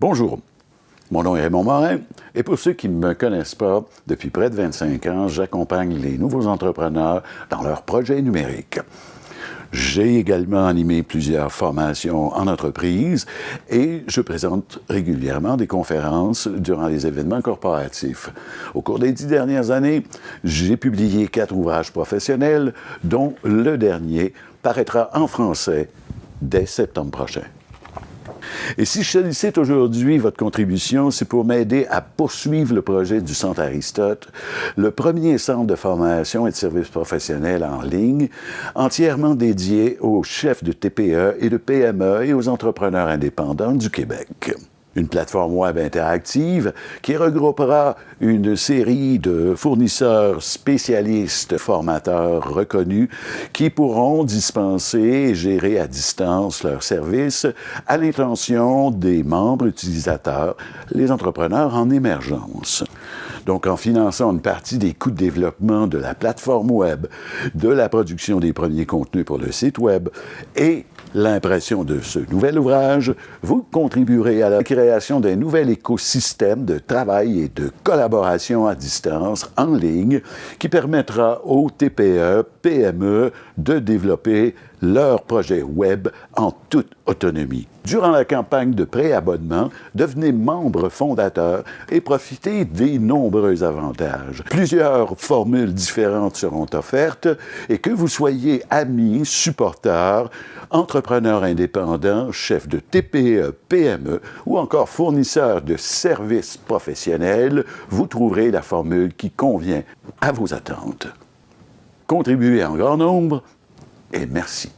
Bonjour, mon nom est Raymond Morin et pour ceux qui ne me connaissent pas, depuis près de 25 ans, j'accompagne les nouveaux entrepreneurs dans leurs projets numériques. J'ai également animé plusieurs formations en entreprise et je présente régulièrement des conférences durant les événements corporatifs. Au cours des dix dernières années, j'ai publié quatre ouvrages professionnels, dont le dernier paraîtra en français dès septembre prochain. Et si je sollicite aujourd'hui votre contribution, c'est pour m'aider à poursuivre le projet du Centre Aristote, le premier centre de formation et de services professionnels en ligne, entièrement dédié aux chefs de TPE et de PME et aux entrepreneurs indépendants du Québec une plateforme web interactive qui regroupera une série de fournisseurs spécialistes formateurs reconnus qui pourront dispenser et gérer à distance leurs services à l'intention des membres utilisateurs, les entrepreneurs en émergence. Donc, en finançant une partie des coûts de développement de la plateforme web, de la production des premiers contenus pour le site web et l'impression de ce nouvel ouvrage, vous contribuerez à la création d'un nouvel écosystème de travail et de collaboration à distance en ligne qui permettra aux TPE, PME de développer leur projet web en toute autonomie. Durant la campagne de préabonnement, devenez membre fondateur et profitez des nombreux avantages. Plusieurs formules différentes seront offertes et que vous soyez ami, supporter, entrepreneur indépendant, chef de TPE, PME ou encore fournisseur de services professionnels, vous trouverez la formule qui convient à vos attentes. Contribuez en grand nombre et merci.